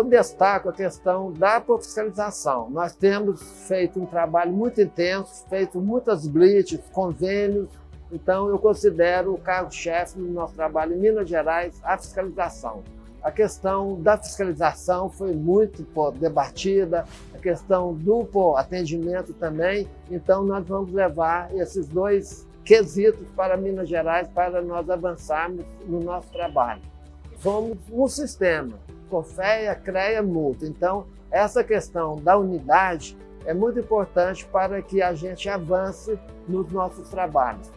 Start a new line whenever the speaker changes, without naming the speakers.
eu destaco a questão da fiscalização. Nós temos feito um trabalho muito intenso, feito muitas blitz, convênios, então eu considero o cargo-chefe do nosso trabalho em Minas Gerais a fiscalização. A questão da fiscalização foi muito pô, debatida, questão pô, atendimento também, então nós vamos levar esses dois quesitos para Minas Gerais para nós avançarmos no nosso trabalho. Somos um sistema, COFEA, CREA, multa. Então, essa questão da unidade é muito importante para que a gente avance nos nossos trabalhos.